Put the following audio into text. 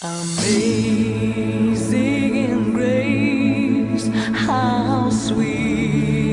Amazing grace, how sweet.